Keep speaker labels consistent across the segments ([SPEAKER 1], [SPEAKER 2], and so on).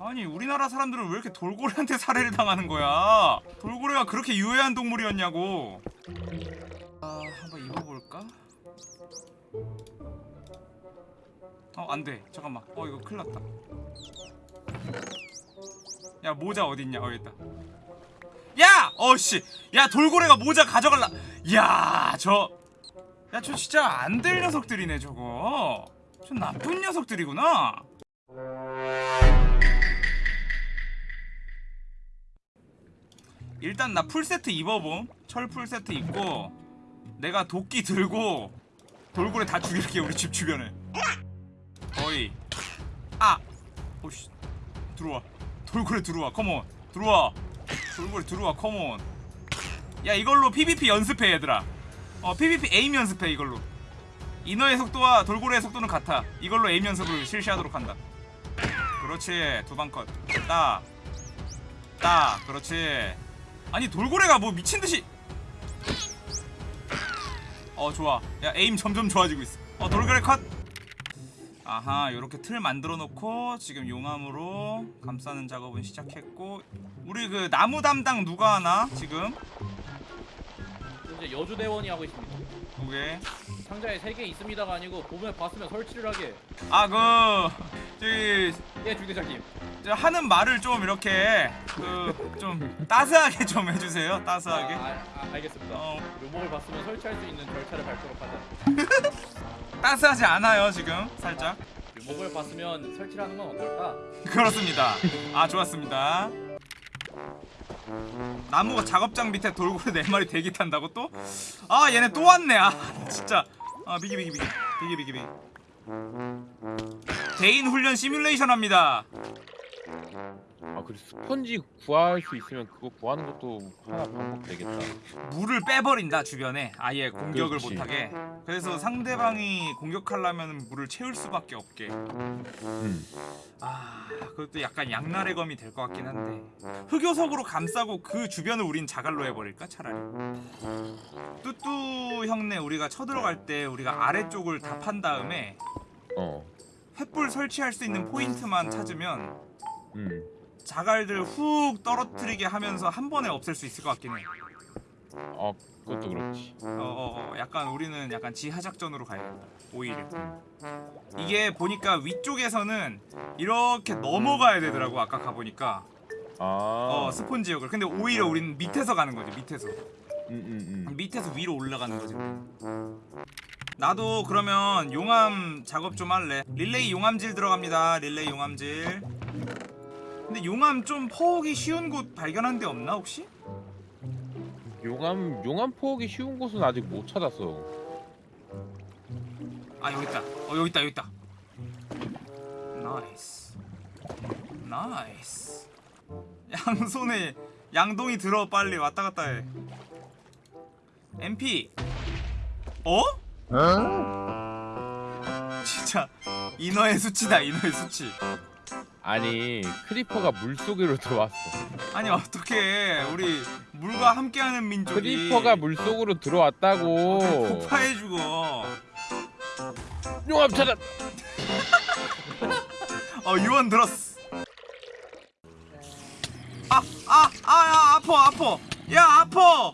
[SPEAKER 1] 아니 우리나라 사람들은 왜 이렇게 돌고래한테 살해를 당하는 거야? 돌고래가 그렇게 유해한 동물이었냐고. 아 한번 입어볼까? 어 안돼. 잠깐만. 어 이거 큰일났다. 야 모자 어딨냐? 어 있다. 야! 어씨. 야 돌고래가 모자 가져갈라. 야저. 야저 진짜 안 될 녀석들이네 저거 저 나쁜 녀석들이구나. 일단 나 풀세트 입어봄. 철 풀세트 입고 내가 도끼 들고 돌고래 다 죽일게 우리 집 주변에. 어이. 아! 오씨. 들어와. 돌고래 들어와. 컴온 들어와. 돌고래 들어와. 컴온 야 이걸로 PVP 연습해 얘들아. 어 PVP 에임 연습해 이걸로 이너의 속도와 돌고래의 속도는 같아. 이걸로 에임 연습을 실시하도록 한다. 그렇지. 두방컷따따 그렇지. 아니 돌고래가 뭐 미친듯이. 어 좋아. 야 에임 점점 좋아지고 있어. 어 돌고래 컷. 아하 요렇게 틀 만들어 놓고 지금 용암으로 감싸는 작업은 시작했고 우리 그 나무 담당 누가 하나 지금?
[SPEAKER 2] 이제 여주대원이 하고 있습니다.
[SPEAKER 1] 오케이
[SPEAKER 2] 상자에 3개 있습니다가 아니고 보면 봤으면 설치를 하게.
[SPEAKER 1] 아그 저기
[SPEAKER 2] 예, 중대장님.
[SPEAKER 1] 저 하는 말을 좀 이렇게 그 좀 따스하게 좀 해주세요 따스하게
[SPEAKER 2] 아, 아, 아, 알겠습니다.
[SPEAKER 1] 어
[SPEAKER 2] 묘목을 봤으면 설치할 수 있는 절차를 밟도록 하자.
[SPEAKER 1] 따스하지 않아요 지금 살짝
[SPEAKER 2] 묘목을 봤으면 설치를 하는 건 어떨까?
[SPEAKER 1] 그렇습니다 아 좋았습니다 나무가 작업장 밑에 돌고래 네 마리 대기 탄다고 또? 아 얘네 또 왔네 아 진짜 아 비기 비기 비기. 비기 비기 비기. 개인 훈련 시뮬레이션 합니다.
[SPEAKER 3] 아 그리고 스펀지 구할 수 있으면 그거 구하는 것도 하나 방법 되겠다.
[SPEAKER 1] 물을 빼버린다 주변에 아예 공격을
[SPEAKER 3] 그렇지.
[SPEAKER 1] 못하게 그래서 상대방이 공격하려면 물을 채울 수밖에 없게
[SPEAKER 3] 음.
[SPEAKER 1] 아 그것도 약간 양날의 검이 될 것 같긴 한데 흑요석으로 감싸고 그 주변을 우린 자갈로 해버릴까 차라리 뚜뚜 형네 우리가 쳐들어갈 때 우리가 아래쪽을 다 판 다음에
[SPEAKER 3] 어.
[SPEAKER 1] 횃불 설치할 수 있는 포인트만 찾으면
[SPEAKER 3] 음.
[SPEAKER 1] 자갈들 훅 떨어뜨리게 하면서 한 번에 없앨 수 있을 것 같긴 해.
[SPEAKER 3] 어 그것도 그렇지.
[SPEAKER 1] 어 어 어. 약간 우리는 약간 지하작전으로 가야겠다. 오히려. 이게 보니까 위쪽에서는 이렇게 넘어가야 되더라고 아까 가보니까.
[SPEAKER 3] 아.
[SPEAKER 1] 어 스폰 지역을. 근데 오히려 우리는 밑에서 가는 거지 밑에서.
[SPEAKER 3] 음, 음,
[SPEAKER 1] 밑에서 위로 올라가는 거지 나도 그러면 용암 작업 좀 할래. 릴레이 용암질 들어갑니다. 릴레이 용암질 근데 용암 좀 퍼오기 쉬운 곳 발견한 데 없나 혹시?
[SPEAKER 3] 음. 용암 용암 포기 쉬운 곳은 아직 못 찾았어.
[SPEAKER 1] 아 여기 있다 어 여기 있다 여기 있다 nice nice 양손에 양동이 들어 빨리 왔다 갔다 해 MP 어? 진짜 인어의 수치다 인어의 수치
[SPEAKER 3] 아니 creeper가 물 속으로 들어왔어.
[SPEAKER 1] 아니 어떻게 우리 물과 함께하는 민족이
[SPEAKER 3] creeper가 물 속으로 들어왔다고.
[SPEAKER 1] 폭파해 죽어
[SPEAKER 3] 용암 찾았.
[SPEAKER 1] 어 유언 들었어 아 아 아야 아파 아파 야 아파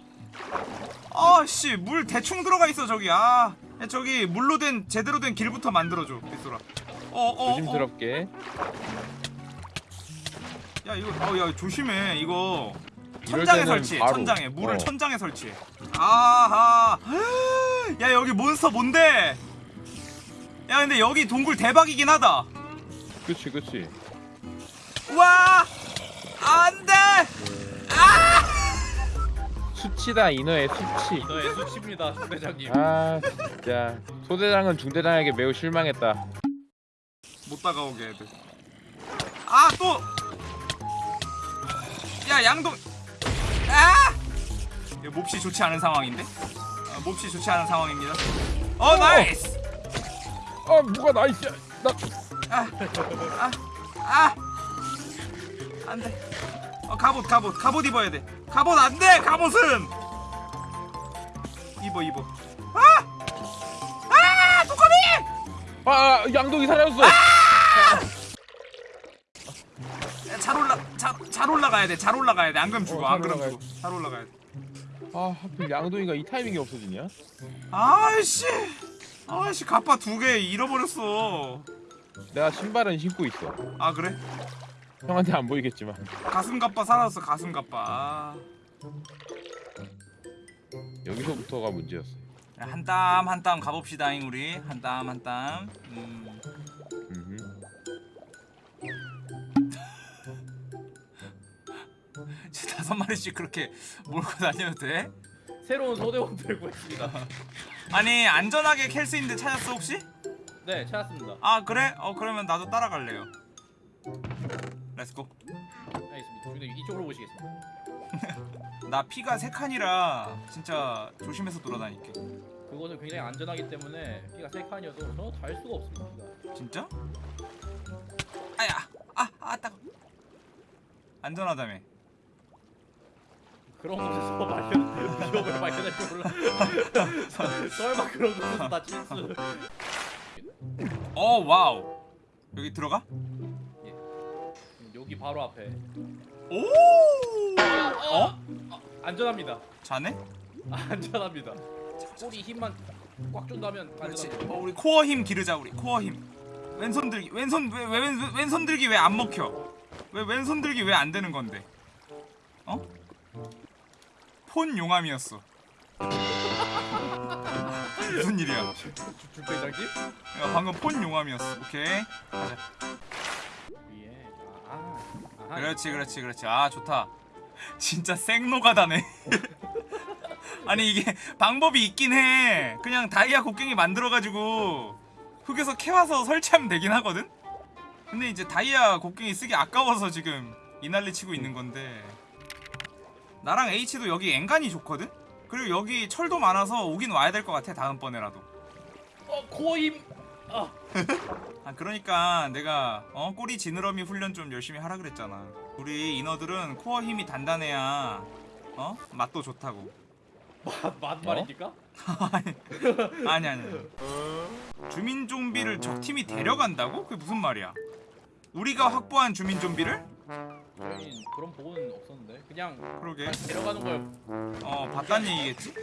[SPEAKER 1] 아씨 물 대충 들어가 있어 저기 아 야, 저기 물로 된 제대로 된 길부터 만들어줘 빗소라 어어 어,
[SPEAKER 3] 조심스럽게.
[SPEAKER 1] 야 이거 어야 조심해 이거. 천장에 설치해
[SPEAKER 3] 바로,
[SPEAKER 1] 천장에. 물을
[SPEAKER 3] 어.
[SPEAKER 1] 천장에 설치해. 아하. 야 여기 몬스터 뭔데? 야 근데 여기 동굴 대박이긴 하다.
[SPEAKER 3] 그치 그치.
[SPEAKER 1] 와! 안돼!
[SPEAKER 3] 수치다 인어의 수치.
[SPEAKER 2] 너의 수치입니다, 중대장님.
[SPEAKER 3] 아 진짜. 소대장은 중대장에게 매우 실망했다.
[SPEAKER 1] 못 다가오게 애들 아또 야 양동. 아! 몹시 좋지 않은 상황인데? 아, 몹시 좋지 않은 상황입니다. 어 nice!
[SPEAKER 3] 아 뭐가 nice야. 나
[SPEAKER 1] 아! 안돼. 어 갑옷 갑옷. 갑옷 입어야 돼. 갑옷 안돼 갑옷은! 입어 입어. 아아 두꺼비!
[SPEAKER 3] 아 양동이 사라졌어.
[SPEAKER 1] 아 올라가야 돼. 잘 올라가야 돼. 안 그러면 죽어.
[SPEAKER 3] 어, 안잘 올라가야
[SPEAKER 1] 죽어. 잘 올라가야 돼.
[SPEAKER 3] 아 하필 양동이가 이 타이밍이 없어지냐?
[SPEAKER 1] 아이씨. 아이씨 갑바 두개 잃어버렸어.
[SPEAKER 3] 내가 신발은 신고 있어.
[SPEAKER 1] 아 그래?
[SPEAKER 3] 형한테 안 보이겠지만.
[SPEAKER 1] 가슴 갑바 사라졌어. 가슴. 아.
[SPEAKER 3] 여기서부터가 문제였어.
[SPEAKER 1] 한 땀 한 땀 가봅시다잉 우리 한 땀 한 땀. 음. 다섯 마리씩 그렇게 몰고 다녀도 돼?
[SPEAKER 2] 새로운 소대원들 구했습니다.
[SPEAKER 1] 아니 안전하게 캘 수 있는 데 찾았어 혹시?
[SPEAKER 2] 네, 찾았습니다.
[SPEAKER 1] 아 그래? 어 그러면 나도 따라갈래요. Let's go.
[SPEAKER 2] 알겠습니다. 중대 이쪽으로 보시겠습니다.
[SPEAKER 1] 나 피가 세 칸이라 진짜 조심해서 돌아다닐게.
[SPEAKER 2] 그곳은 굉장히 안전하기 때문에 피가 세 칸이어도 저는 달 수가 없습니다. 피가.
[SPEAKER 1] 진짜? 아야, 아, 아, 따가. 안전하다며.
[SPEAKER 2] 그런 곳에서 발견 위협을 발견할 줄 몰라. 설마 그런 곳에서 다 실수.
[SPEAKER 1] 어, wow. 여기 들어가?
[SPEAKER 2] 여기 바로 앞에.
[SPEAKER 1] 오! 어?
[SPEAKER 2] 아, 안전합니다.
[SPEAKER 1] 자네?
[SPEAKER 2] 아, 안전합니다. 꼬리 힘만 꽉 준다면
[SPEAKER 1] 그렇지.
[SPEAKER 2] 안전합니다.
[SPEAKER 1] 어, 우리 코어 힘 기르자 우리 코어 힘. 왼손 들기. 왼손 왜, 왜 왼, 왼손 들기 왜 안 먹혀? 왜 왼손 들기 왜 안 되는 건데? 어? 폰 용암이었어. 무슨 일이야?
[SPEAKER 2] 중대장님?
[SPEAKER 1] 야, 방금 폰 용암이었어. 오케이. 가자.
[SPEAKER 2] 아, 아.
[SPEAKER 1] 그렇지 그렇지 그렇지 아 좋다 진짜 생노가다네 아니 이게 방법이 있긴 해 그냥 다이아 곡괭이 만들어가지고 흙에서 캐와서 설치하면 되긴 하거든 근데 이제 다이아 곡괭이 쓰기 아까워서 지금 이 난리 치고 있는 건데 나랑 H도 여기 엔간이 좋거든 그리고 여기 철도 많아서 오긴 와야 될 것 같아 다음번에라도
[SPEAKER 2] 어, 코어 힘. 아,
[SPEAKER 1] 아 그러니까 내가 어 꼬리 지느러미 훈련 좀 열심히 하라 그랬잖아. 우리 인어들은 코어 힘이 단단해야 어 맛도 좋다고.
[SPEAKER 2] 맛, 맛 말입니까?
[SPEAKER 1] 아니 아니. 주민 좀비를 적 팀이 데려간다고? 그게 무슨 말이야? 우리가 확보한 주민 좀비를?
[SPEAKER 2] 저희 그런 보고는 없었는데 그냥
[SPEAKER 1] 그러게.
[SPEAKER 2] 데려가는 거예요.
[SPEAKER 1] 어 봤단 얘기겠지?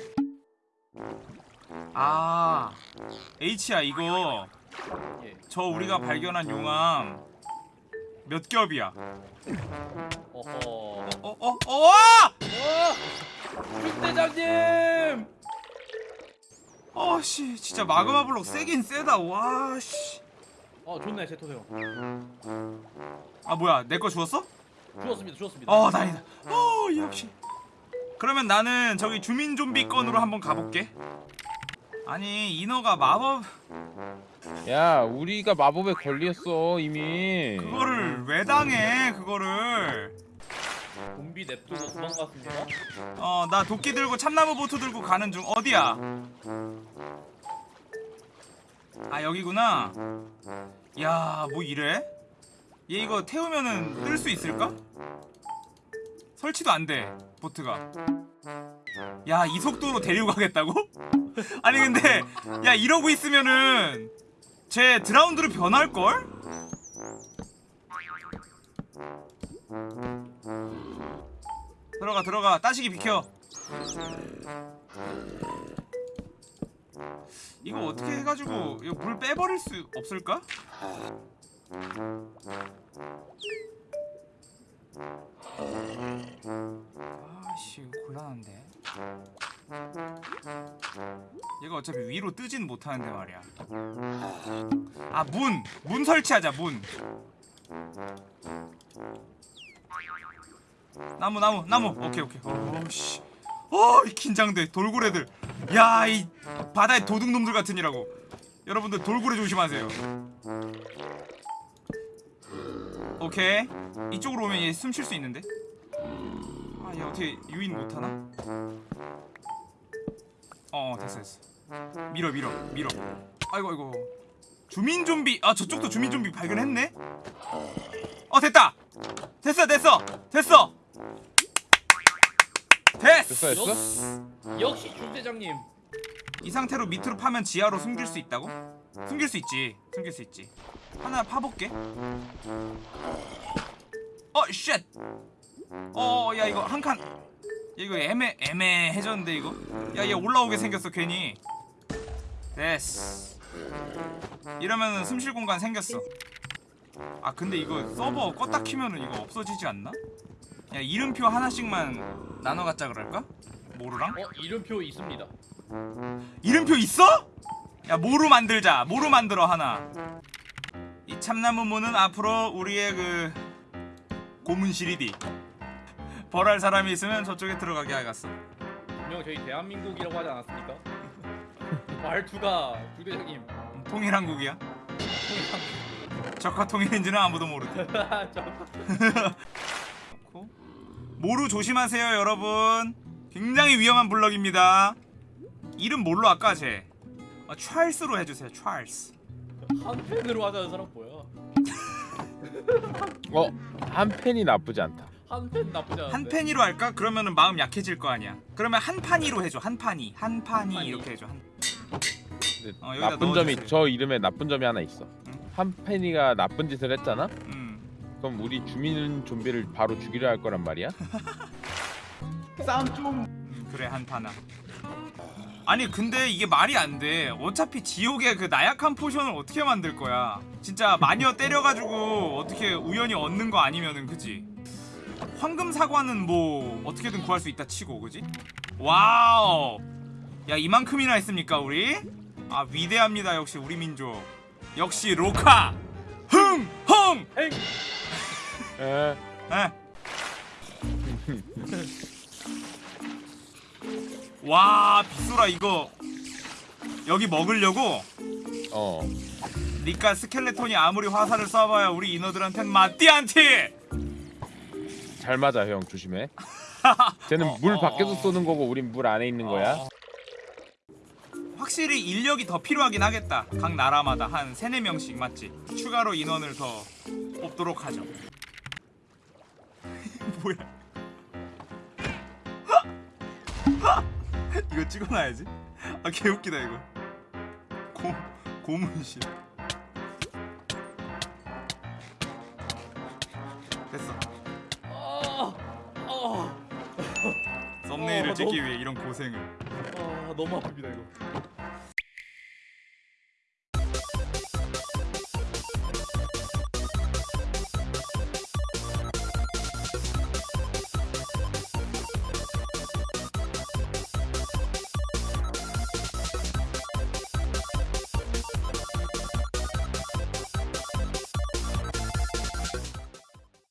[SPEAKER 1] 아 H야 이거
[SPEAKER 2] 예.
[SPEAKER 1] 저 우리가 발견한 용암 몇 겹이야?
[SPEAKER 2] 어허.
[SPEAKER 1] 어어어 어!
[SPEAKER 2] 어! 중대장님!
[SPEAKER 1] 어씨 진짜 마그마 블록 세긴 세다 와씨
[SPEAKER 2] 어 좋네 제토세요.
[SPEAKER 1] 아 뭐야 내 거 주웠어?
[SPEAKER 2] 주웠습니다 주웠습니다.
[SPEAKER 1] 어 다행이다. 어 역시. 그러면 나는 저기 주민 좀비 건으로 한번 가볼게. 아니 인어가 마법?
[SPEAKER 3] 야 우리가 마법에 걸렸어 이미.
[SPEAKER 1] 그거를 왜 당해 그거를?
[SPEAKER 2] 좀비 냅두고 도망갔습니다.
[SPEAKER 1] 어나 도끼 들고 참나무 보트 들고 가는 중. 어디야? 아 여기구나. 야 뭐 이래 얘 이거 태우면은 뜰 수 있을까? 설치도 안 돼 보트가. 야 이 속도로 데리고 가겠다고? 아니 근데 야 이러고 있으면은 쟤 드라운드로 변할걸? 들어가 들어가. 따시기 비켜. 이거 어떻게 해가지고 이거 물 빼버릴 수 없을까? 아씨 곤란한데. 얘가 어차피 위로 뜨진 못하는데 말이야. 아 문! 문 설치하자 문. 나무 나무 나무. 오케이 오케이. 어씨. 어 긴장돼. 돌고래들. 야 이 바다의 도둑놈들 같으니라고. 여러분들 돌고래 조심하세요 오케이 이쪽으로 오면 얘 숨 쉴 수 있는데? 아 얘 어떻게 유인 못하나? 어 됐어 됐어. 밀어 밀어 밀어. 아이고 아이고. 주민 좀비. 아 저쪽도 주민 좀비 발견했네? 어 됐다. 됐어 됐어 됐어. 됐어.
[SPEAKER 3] 됐어 됐어?
[SPEAKER 2] 역시 중대장님.
[SPEAKER 1] 이 상태로 밑으로 파면 지하로 숨길 수 있다고? 숨길 수 있지. 숨길 수 있지 하나 파볼게 어 shit! 어, 야 이거 한 칸. 야, 이거 애매 애매해졌는데 이거. 야, 얘 올라오게 생겼어 괜히. 됐어. 이러면은 숨쉴 공간 생겼어. 아 근데 이거 서버 껐다 키면은 이거 없어지지 않나? 야 이름표 하나씩만 나눠 갖자 그럴까? 모루랑?
[SPEAKER 2] 어 이름표 있습니다.
[SPEAKER 1] 이름표 있어? 야 모루 만들자 모루 만들어 하나 이 참나무 모는 앞으로 우리의 그 고문실이디 벌할 사람이 있으면 저쪽에 들어가게 하겠어
[SPEAKER 2] 분명 저희 대한민국이라고 하지 않았습니까? 말투가 부대장님
[SPEAKER 1] 통일한국이야? 적화 통일인지는 아무도 모르대. 모루 조심하세요 여러분. 굉장히 위험한 블럭입니다. 이름 뭘로 할까 쟤 아, 찰스로 해주세요 찰스
[SPEAKER 2] 한 펜으로 하자는 사람 뭐야?
[SPEAKER 3] 어한 펜이 나쁘지 않다.
[SPEAKER 2] 한펜 나쁘지 않은데.
[SPEAKER 1] 한 팬이로 할까? 그러면은 마음 약해질 거 아니야. 그러면 한 판이로 해줘. 한 판이, 한 판이. 이렇게 해줘. 한...
[SPEAKER 3] 근데
[SPEAKER 1] 어,
[SPEAKER 3] 나쁜 점이. 저 이름에 나쁜 점이 하나 있어.
[SPEAKER 1] 응.
[SPEAKER 3] 한 펜이가 나쁜 짓을 했잖아.
[SPEAKER 1] 음.
[SPEAKER 3] 그럼 우리 주민 좀비를 바로 죽이려 할 거란 말이야.
[SPEAKER 2] 싸움 좀.
[SPEAKER 1] 음, 그래 한 판아. 아니 근데 이게 말이 안 돼. 어차피 지옥의 그 나약한 potion을 어떻게 만들 거야? 진짜 마녀 때려가지고 어떻게 우연히 얻는 거 아니면은 그지? 황금 사과는 뭐 어떻게든 구할 수 있다 치고 그지? 와우. 야 이만큼이나 했습니까 우리? 아 위대합니다 역시 우리 민족. 역시 로카. 흥! 흥!
[SPEAKER 2] 엥.
[SPEAKER 3] 에,
[SPEAKER 1] 에. 와 빗소라 이거 여기 먹으려고?
[SPEAKER 3] 어.
[SPEAKER 1] 니까 스켈레톤이 아무리 화살을 쏴봐야 우리 인어들한텐 맞디안티
[SPEAKER 3] 잘 맞아 형. 조심해. 쟤는
[SPEAKER 1] 어,
[SPEAKER 3] 물
[SPEAKER 1] 어,
[SPEAKER 3] 밖에서
[SPEAKER 1] 어.
[SPEAKER 3] 쏘는 거고 우린 물 안에 있는 거야.
[SPEAKER 1] 확실히 인력이 더 필요하긴 하겠다. 각 나라마다 한 3, 4명씩 맞지? 추가로 인원을 더 뽑도록 하죠. 뭐야 이거 찍어놔야지. 아 개웃기다 이거. 고, 고문실. 됐어.
[SPEAKER 2] 아, 아,
[SPEAKER 1] 썸네일을
[SPEAKER 2] 어,
[SPEAKER 1] 찍기 위해 이런 고생을.
[SPEAKER 2] 아 너무 아픕니다 이거.